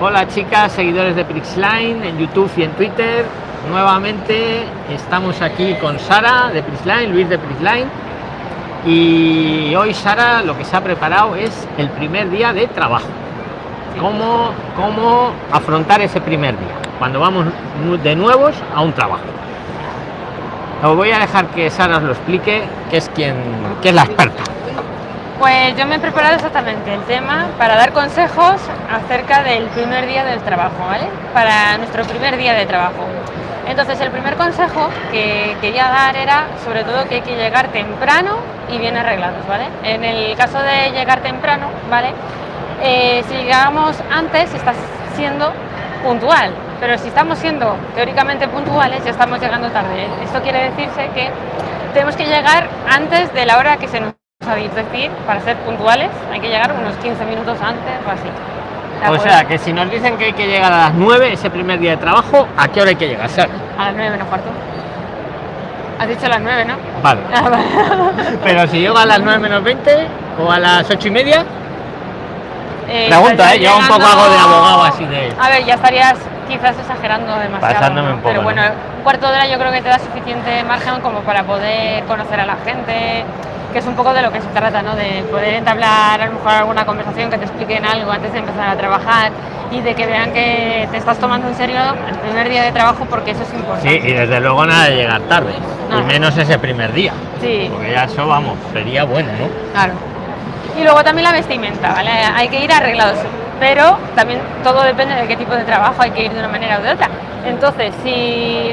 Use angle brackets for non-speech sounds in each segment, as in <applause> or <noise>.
Hola chicas, seguidores de Prixline en YouTube y en Twitter. Nuevamente estamos aquí con Sara de Prixline, Luis de Prixline. Y hoy Sara lo que se ha preparado es el primer día de trabajo. ¿Cómo, cómo afrontar ese primer día? Cuando vamos de nuevos a un trabajo. Os voy a dejar que Sara os lo explique, que es quien que es la experta. Pues yo me he preparado exactamente el tema para dar consejos acerca del primer día del trabajo, ¿vale? Para nuestro primer día de trabajo. Entonces el primer consejo que quería dar era sobre todo que hay que llegar temprano y bien arreglados, ¿vale? En el caso de llegar temprano, ¿vale? Eh, si llegamos antes estás siendo puntual, pero si estamos siendo teóricamente puntuales ya estamos llegando tarde. Esto quiere decirse que tenemos que llegar antes de la hora que se nos dicho, decir, para ser puntuales hay que llegar unos 15 minutos antes o así. O sea, que si nos dicen que hay que llegar a las 9 ese primer día de trabajo, ¿a qué hora hay que llegar? A las 9 menos cuarto. Has dicho a las 9, ¿no? Vale. <laughs> Pero si llego a las 9 menos 20 o a las 8 y media, eh, Pregunta, ¿eh? Yo un poco algo de abogado así de... A ver, ya estarías quizás exagerando demasiado. Pero bueno, un cuarto de hora yo creo que te da suficiente margen como para poder conocer a la gente, que es un poco de lo que se trata, ¿no? De poder entablar a lo mejor alguna conversación, que te expliquen algo antes de empezar a trabajar y de que vean que te estás tomando en serio el primer día de trabajo porque eso es importante. Sí, y desde luego nada de llegar tarde, y menos ese primer día. Sí. Porque ya eso, vamos, sería bueno, ¿no? Claro. Y luego también la vestimenta, ¿vale? Hay que ir arreglados, pero también todo depende de qué tipo de trabajo hay que ir de una manera o de otra. Entonces, si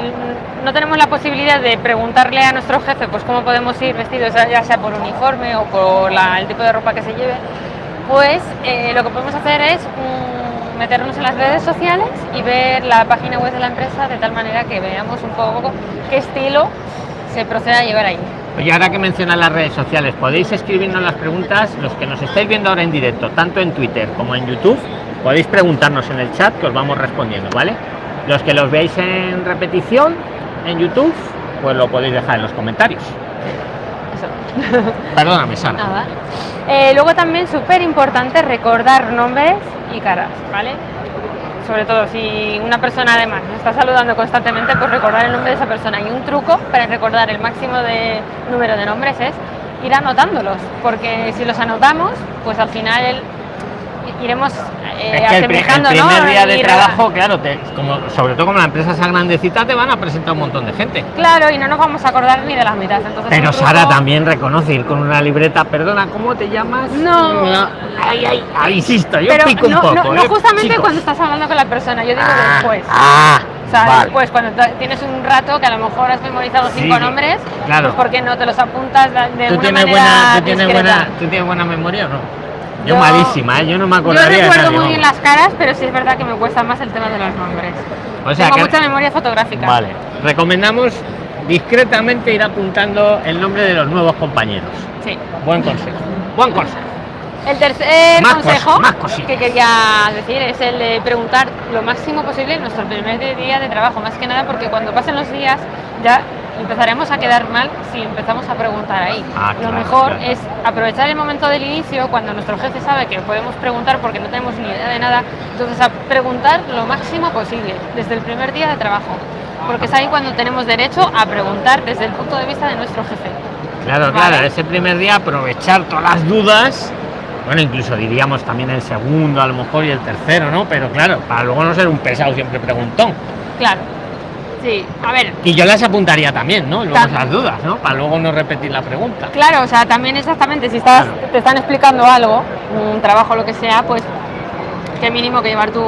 no tenemos la posibilidad de preguntarle a nuestro jefe pues cómo podemos ir vestidos, ya sea por uniforme o por el tipo de ropa que se lleve, pues eh, lo que podemos hacer es mm, meternos en las redes sociales y ver la página web de la empresa de tal manera que veamos un poco qué estilo se procede a llevar ahí. Y ahora que mencionan las redes sociales, podéis escribirnos las preguntas, los que nos estáis viendo ahora en directo, tanto en Twitter como en YouTube, podéis preguntarnos en el chat que os vamos respondiendo, ¿vale? Los que los veáis en repetición en YouTube, pues lo podéis dejar en los comentarios. Eso. Perdóname, Sara. Eh, luego también súper importante recordar nombres y caras, ¿vale? sobre todo si una persona además nos está saludando constantemente, pues recordar el nombre de esa persona. Y un truco para recordar el máximo de número de nombres es ir anotándolos, porque si los anotamos, pues al final iremos eh, es que el, primer día de trabajo, claro, como, sobre todo como la empresa sea grandecita, te van a presentar un montón de gente. Claro, y no nos vamos a acordar ni de las mitad. Entonces, Pero Sara también reconoce ir con una libreta, perdona, ¿cómo te llamas? No. Ay, ay, ay, insisto, yo pico un poco. No, no ¿eh? justamente cuando estás hablando con la persona, yo digo ah, después. Ah, o sea, después, cuando tienes un rato que a lo mejor has memorizado cinco nombres, claro. pues ¿por qué no te los apuntas de ¿Tú tienes buena, ¿tú tienes buena, ¿Tú tienes buena memoria o no? Yo, malísima, ¿eh? yo no me acordaría. Yo recuerdo muy bien las caras, pero sí es verdad que me cuesta más el tema de los nombres. O sea, Tengo mucha memoria fotográfica. Vale. Recomendamos discretamente ir apuntando el nombre de los nuevos compañeros. Sí. Buen consejo. Buen consejo. El tercer consejo que quería decir es el de preguntar lo máximo posible en nuestro primer día de trabajo, más que nada porque cuando pasen los días ya empezaremos a quedar mal si empezamos a preguntar ahí. Ah, lo mejor es aprovechar el momento del inicio, cuando nuestro jefe sabe que podemos preguntar porque no tenemos ni idea de nada, entonces a preguntar lo máximo posible, desde el primer día de trabajo, porque es ahí cuando tenemos derecho a preguntar desde el punto de vista de nuestro jefe. Claro, claro, ese primer día aprovechar todas las dudas, bueno, incluso diríamos también el segundo a lo mejor y el tercero, ¿no? Pero claro, para luego no ser un pesado siempre preguntón. Claro. Sí, a ver. Y yo las apuntaría también, ¿no? Luego las dudas, ¿no? Para luego no repetir la pregunta. Claro, o sea, también exactamente, si estás, te están explicando algo, un trabajo, lo que sea, pues qué mínimo que llevar tu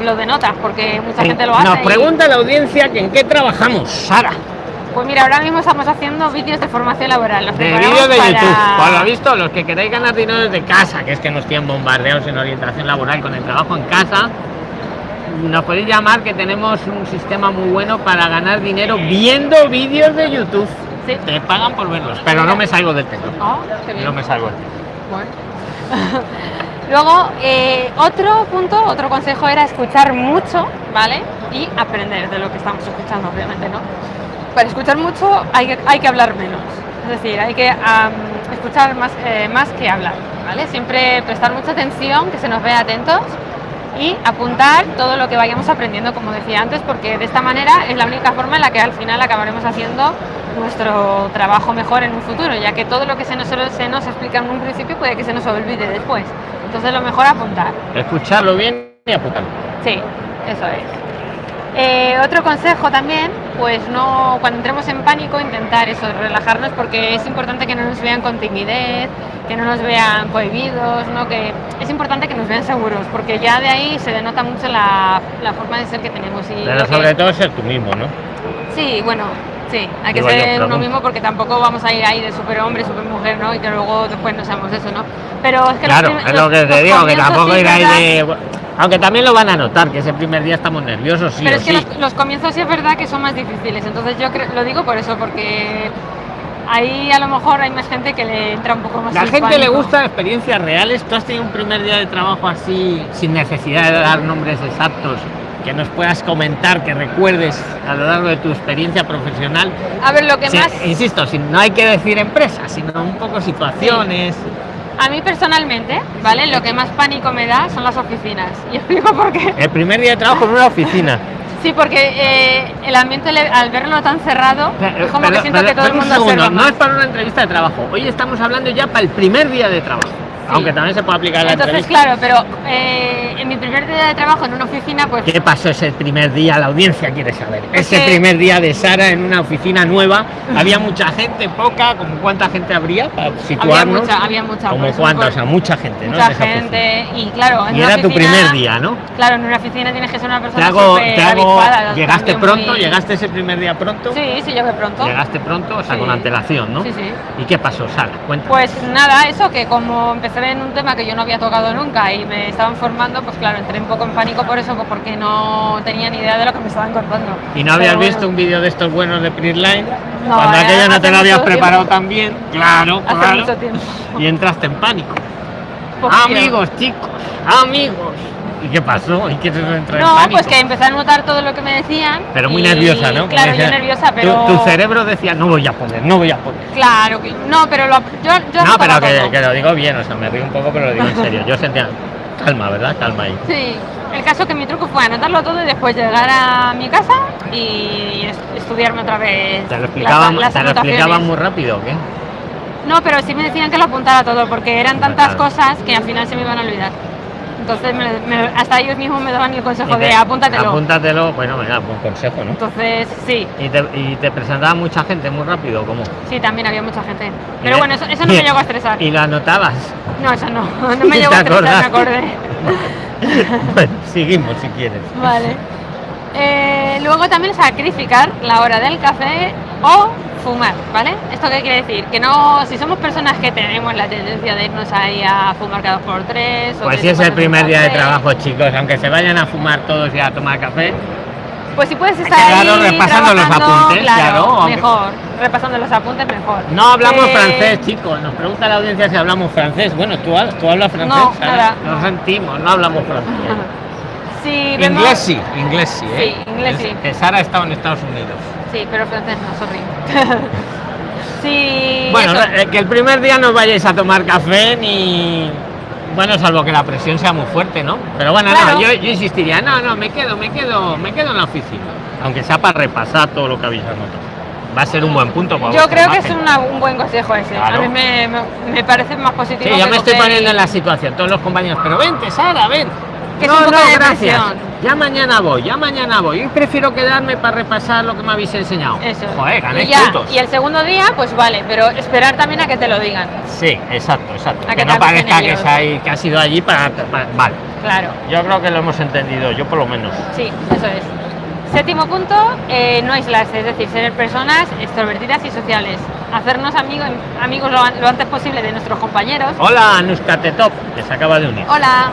blog de notas, porque mucha gente lo hace. Nos pregunta la audiencia que en qué trabajamos, Sara. Pues mira, ahora mismo estamos haciendo vídeos de formación laboral. de vídeos de YouTube. Por lo visto, los que queréis ganar dinero desde casa, que es que nos tienen bombardeados en orientación laboral con el trabajo en casa, nos podéis llamar que tenemos un sistema muy bueno para ganar dinero viendo vídeos de YouTube. ¿Sí? Te pagan por verlos, pero no me salgo del tema. Oh, no me salgo Bueno. <laughs> Luego, eh, otro punto, otro consejo era escuchar mucho, ¿vale? Y aprender de lo que estamos escuchando, obviamente, ¿no? Para escuchar mucho hay que, hay que hablar menos. Es decir, hay que escuchar más, eh, más que hablar, ¿vale? Siempre prestar mucha atención, que se nos vea atentos y apuntar todo lo que vayamos aprendiendo, como decía antes, porque de esta manera es la única forma en la que al final acabaremos haciendo nuestro trabajo mejor en un futuro, ya que todo lo que se nos, se nos explica en un principio puede que se nos olvide después. Entonces lo mejor apuntar. Escucharlo bien y apuntarlo. Sí, eso es. Eh, otro consejo también, pues no, cuando entremos en pánico, intentar eso, relajarnos, porque es importante que no nos vean con timidez, que no nos vean prohibidos, ¿no? que es importante que nos vean seguros, porque ya de ahí se denota mucho la, la forma de ser que tenemos. Y Pero sobre todo ser tú mismo, ¿no? Sí, bueno, sí, hay que ser uno mismo porque tampoco vamos a ir ahí de superhombre, supermujer, ¿no? Y que luego después no seamos eso, ¿no? Pero es que claro, es lo que te digo, que tampoco ir ahí de aunque también lo van a notar, que ese primer día estamos nerviosos. Sí Pero es que Los, comienzos sí es verdad que son más difíciles. Entonces yo lo digo por eso, porque ahí a lo mejor hay más gente que le entra un poco más. La gente le gusta experiencias reales. Tú has tenido un primer día de trabajo así, sin necesidad de dar nombres exactos, que nos puedas comentar, que recuerdes a lo largo de tu experiencia profesional. A ver, lo que más. Insisto, si no hay que decir empresas, sino un poco situaciones. A mí personalmente, ¿vale? Lo que más pánico me da son las oficinas. <laughs> Y explico por qué. El primer día de trabajo en una oficina. Sí, porque eh, el ambiente al verlo tan cerrado, es como que siento que todo el mundo No es para una entrevista de trabajo. Hoy estamos hablando ya para el primer día de trabajo. Aunque también se puede aplicar la Entonces, claro, pero eh, en mi primer día de trabajo en una oficina, pues... ¿Qué pasó ese primer día? La audiencia quiere saber. Ese primer día de Sara en una oficina nueva, ¿había mucha gente, poca? ¿Como cuánta gente habría para situarnos? Había mucha, había mucha. ¿Como pues, cuánta? O sea, mucha gente, mucha gente, y claro... En y era tu primer día, ¿no? Claro, en una oficina tienes que ser una persona te hago, te hago, ¿Llegaste pronto? ¿Llegaste ese primer día pronto? Sí, sí, llegué pronto. Llegaste pronto, o sea, con antelación, ¿no? Sí, sí. ¿Y qué pasó, Sara? Cuéntame. Pues nada, eso, que como empecé en un tema que yo no había tocado nunca y me estaban formando, pues claro, entré un poco en pánico por eso, porque no tenía ni idea de lo que me estaban contando. ¿Y no habías visto un vídeo de estos buenos de Printline? No, Cuando eh, aquello no te lo habías preparado tan bien, claro, hace Mucho tiempo. Y entraste en pánico. amigos, chicos, amigos. ¿Y qué pasó? ¿Y qué te entró No, pues que empecé a notar todo lo que me decían. Pero muy nerviosa, ¿no? Claro, yo nerviosa, pero. Tu, cerebro decía, no voy a poner, no voy a poner. Claro, que, no, pero lo, yo, yo. No, pero que, que, lo digo bien, o sea, me río un poco, pero lo digo en serio. Yo sentía. Calma, ¿verdad? Calma ahí. Sí. El caso que mi truco fue anotarlo todo y después llegar a mi casa y estudiarme otra vez. ¿Te lo explicaban, ¿te lo explicaban muy rápido o qué? No, pero sí me decían que lo apuntara todo porque eran tantas cosas que al final se me iban a olvidar. Entonces hasta ellos mismos me daban el consejo de apúntatelo. Apúntatelo, bueno, me da buen consejo, ¿no? Entonces, sí. ¿Y te, y te presentaba mucha gente muy rápido cómo? Sí, también había mucha gente. Pero bueno, eso, eso no me <laughs> llegó a estresar. ¿Y lo anotabas? No, eso no. <laughs> No me llegó a estresar, me acordé. <laughs> bueno, seguimos si quieres. Vale. Eh, luego también sacrificar la hora del café o fumar, ¿vale? ¿Esto qué quiere decir? Que no, si somos personas que tenemos la tendencia de irnos ahí a fumar cada dos por tres... pues si es el primer día de trabajo, chicos, aunque se vayan a fumar todos y a tomar café... Pues si puedes estar ahí repasando los apuntes, claro, mejor, repasando los apuntes mejor. No hablamos eh, francés, chicos, nos pregunta la audiencia si hablamos francés. Bueno, ¿tú, tú hablas francés? No, nada. Nos sentimos, no hablamos francés. <laughs> sí, inglés sí, inglés sí, ¿eh? Sí, inglés sí. Sara ha estado en Estados Unidos. Sí, pero francés no, sorry. <laughs> sí. Bueno, eh, que el primer día no vayáis a tomar café ni. Bueno, salvo que la presión sea muy fuerte, ¿no? Pero bueno, no, yo, insistiría, no, no, me quedo, me quedo, me quedo en la oficina. Aunque sea para repasar todo lo que habéis anotado. Va a ser un buen punto para Yo creo que es un buen consejo ese. A mí me, me, parece más positivo. Sí, yo me estoy poniendo en la situación, todos los compañeros, pero vente, Sara, ven no, no, gracias. Ya mañana voy, ya mañana voy. Y prefiero quedarme para repasar lo que me habéis enseñado. Eso. Joder, gané y, y el segundo día, pues vale, pero esperar también a que te lo digan. Sí, exacto, exacto. que, no parezca que, hay, que ha sido allí para, Vale. Claro. Yo creo que lo hemos entendido, yo por lo menos. Sí, eso es. Séptimo punto, eh, no aislarse, es decir, ser personas extrovertidas y sociales. Hacernos amigos, amigos lo, lo antes posible de nuestros compañeros. Hola, Anuskate Top, que se acaba de unir. Hola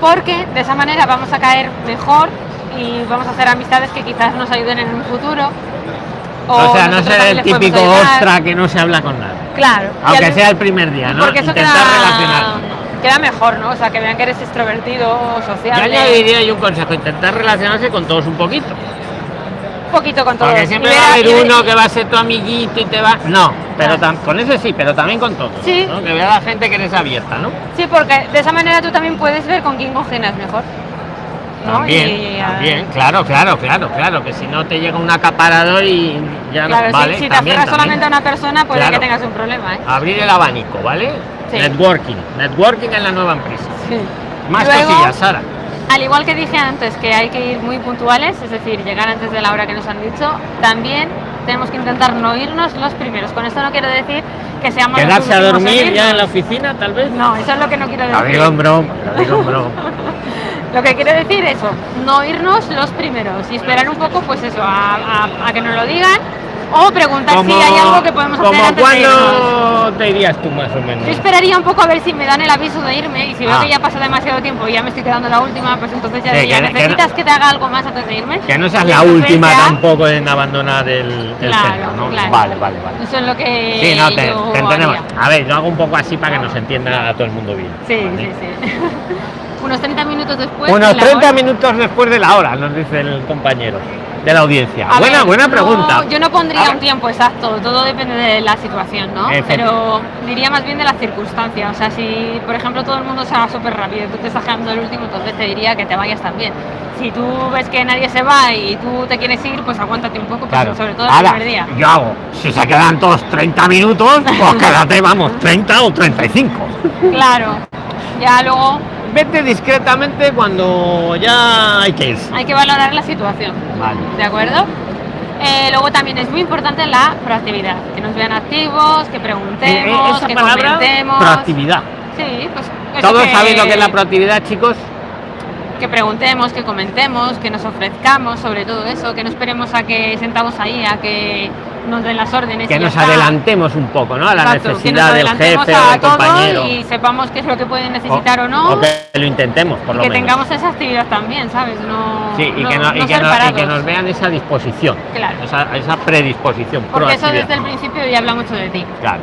porque de esa manera vamos a caer mejor y vamos a hacer amistades que quizás nos ayuden en un futuro. O, sea, no ser el típico ostra que no se habla con nadie. Claro. Aunque sea el primer día, ¿no? Porque eso queda, queda mejor, ¿no? O sea, que vean que eres extrovertido, social. Yo añadiría yo un consejo, intentar relacionarse con todos un poquito. Poquito con todos. Porque siempre va a haber uno que va a ser tu amiguito y te va. No, pero tam- con ese sí, pero también con todos. Sí. ¿no? Que vea la gente que eres abierta, ¿no? Sí, porque de esa manera tú también puedes ver con quién congenias mejor. ¿no? También, Y, ah, también, claro, claro, claro, claro, que si no te llega un acaparador y ya Claro, no si- vale. si, te también, aferras solamente a una persona, puede Claro. que tengas un problema, ¿eh? Abrir el abanico, ¿vale? Sí. Networking, networking en la nueva empresa. Sí. Más Luego- cosillas, Sara. Al igual que dije antes, que hay que ir muy puntuales, es decir, llegar antes de la hora que nos han dicho, también tenemos que intentar no irnos los primeros. Con esto no quiero decir que seamos los Quedarse a dormir ya en la oficina, tal vez. No, eso es lo que no quiero Lo decir. digo en broma, lo digo en broma. <laughs> Lo que quiero decir es eso, no irnos los primeros y esperar un poco, pues eso, a, a- a que nos lo digan o preguntar si hay algo que podemos hacer como antes de. ¿Cuándo te irías tú más o menos? Yo esperaría un poco a ver si me dan el aviso de irme y si veo Ah. que ya pasa demasiado tiempo y ya me estoy quedando la última, pues entonces ya Sí, diría, que- ¿necesitas que te haga algo más antes de irme? Que no seas la última ya- tampoco en abandonar el, el Claro, centro, ¿no? claro. Vale, vale, vale. Eso es lo que Sí, no, te, yo te entendemos. haría. A ver, yo hago un poco así para que nos entienda a todo el mundo bien. Sí, ¿vale? sí, sí. <laughs> Unos 30 minutos después. Unos de la 30 hora- minutos después de la hora, nos dice el compañero de la audiencia. A buena, ver, buena no- pregunta. Yo no pondría un tiempo exacto, todo depende de la situación, ¿no? Pero diría más bien de las circunstancias. O sea, si por ejemplo todo el mundo se va súper rápido y tú te estás quedando el último, entonces te diría que te vayas también. Si tú ves que nadie se va y tú te quieres ir, pues aguántate un poco, Claro. sobre todo el Ahora, primer día. yo hago, si se quedan todos 30 minutos, pues <laughs> quédate, vamos, 30 o 35. Claro. Ya luego Vete discretamente cuando ya hay que irse. hay que valorar la situación. Vale. ¿De acuerdo? Eh, luego también es muy importante la proactividad, que nos vean activos, que Eh, eh, preguntemos, esa que palabra, comentemos. proactividad. Sí, pues eso ¿Todos que- sabéis lo que es la proactividad, chicos? que preguntemos, que comentemos, que nos ofrezcamos sobre todo eso, que no esperemos a que sentamos ahí, a que nos den las órdenes. Que nos adelantemos un poco, ¿no? A la Exacto, necesidad del jefe o del compañero. y sepamos qué es lo que pueden necesitar o, no. o que lo intentemos, por y lo que menos. tengamos esa actividad también, ¿sabes? No, Sí, y, no- que, no- y no que ser no- y que parados. nos vean esa disposición, Claro. esa, esa predisposición, Porque eso desde el principio ya habla mucho de ti. Claro.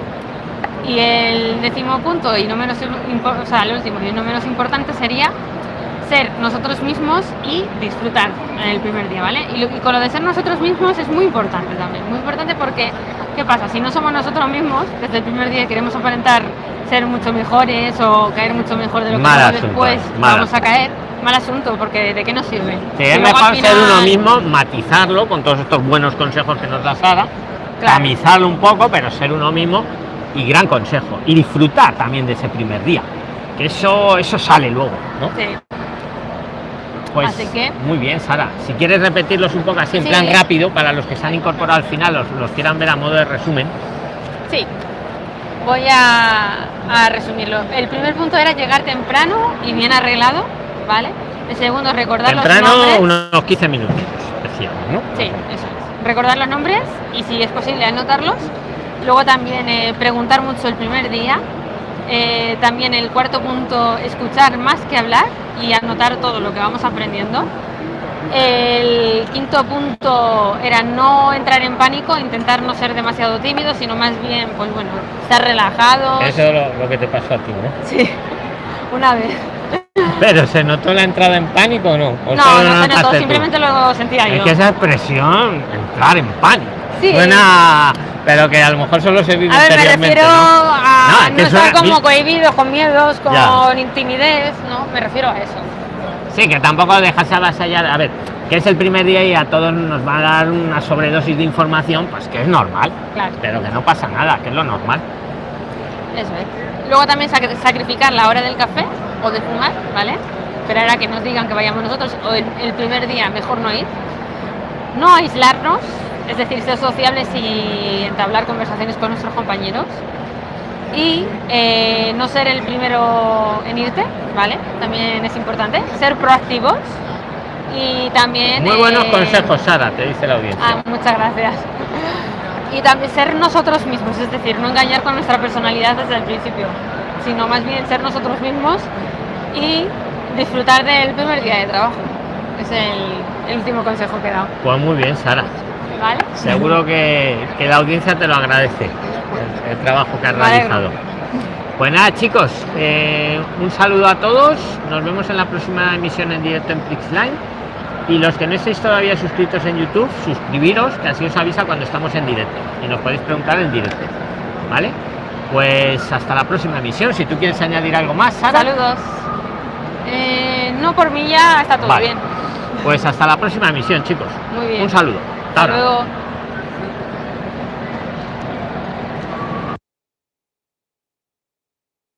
Y el décimo punto, y no menos o sea, el último y no menos importante sería ser nosotros mismos y disfrutar en el primer día, ¿vale? Y, lo- y con lo de ser nosotros mismos es muy importante también, muy importante porque, ¿qué pasa? Si no somos nosotros mismos, desde el primer día queremos aparentar ser mucho mejores o caer mucho mejor de lo que asunto, después, mal vamos a caer, mal asunto, porque ¿de qué nos sirve? Sí, es mejor ser uno mismo, matizarlo con todos estos buenos consejos que nos da Sara, Claro. tamizarlo un poco, pero ser uno mismo y gran consejo. Y disfrutar también de ese primer día. Que eso, eso sale luego, ¿no? Sí. Pues Así que- muy bien, Sara. Si quieres repetirlos un poco así en Sí. plan rápido, para los que se han incorporado al final, los, los quieran ver a modo de resumen. Sí. Voy a, a resumirlo. El primer punto era llegar temprano y bien arreglado, ¿vale? El segundo, recordar los Temprano, nombres. unos 15 minutos, decíamos, ¿no? Sí, eso es. Recordar los nombres y si es posible anotarlos. Luego también eh, preguntar mucho el primer día. Eh, también el cuarto punto, escuchar más que hablar y anotar todo lo que vamos aprendiendo. El quinto punto era no entrar en pánico, intentar no ser demasiado tímido, sino más bien, pues bueno, estar relajado. Eso es lo, lo que te pasó a ti, ¿no? Sí, una vez. Pero ¿se notó la entrada en pánico o no? ¿O No, solo no se notó, tú? simplemente lo sentía Es yo. que esa expresión, entrar en pánico. Sí. Suena, pero que a lo mejor solo se vive A ver, me refiero ¿no? a No, no, estar suena- como cohibido, con miedos, con Ya. timidez, ¿no? Me refiero a eso. Sí, que tampoco dejarse avasallar. A ver, que es el primer día y a todos nos va a dar una sobredosis de información, pues que es normal. Claro. Pero que no pasa nada, que es lo normal. Eso es. Luego también sac- sacrificar la hora del café o de fumar, ¿vale? Esperar a que nos digan que vayamos nosotros o el, el primer día mejor no ir. No aislarnos, es decir, ser sociables y entablar conversaciones con nuestros compañeros. Y eh, no ser el primero en irte, ¿vale? También es importante. Ser proactivos y también... Muy buenos eh, consejos, Sara, te dice la audiencia. Ah, muchas gracias. Y también ser nosotros mismos, es decir, no engañar con nuestra personalidad desde el principio, sino más bien ser nosotros mismos y disfrutar del primer día de trabajo. Es el, el último consejo que he dado. Pues muy bien, Sara. ¿Vale? Seguro que, que la audiencia te lo agradece, el, el trabajo que has realizado. Pues nada, chicos, eh, un saludo a todos. Nos vemos en la próxima emisión en directo en Prixline. Y los que no estéis todavía suscritos en YouTube, suscribiros, que así os avisa cuando estamos en directo. Y nos podéis preguntar en directo. ¿Vale? Pues hasta la próxima emisión. Si tú quieres añadir algo más, Sara. Saludos. Eh, no por mí ya está todo Vale. bien. Pues hasta la próxima emisión, chicos. Muy bien. Un saludo. Hasta ahora. luego.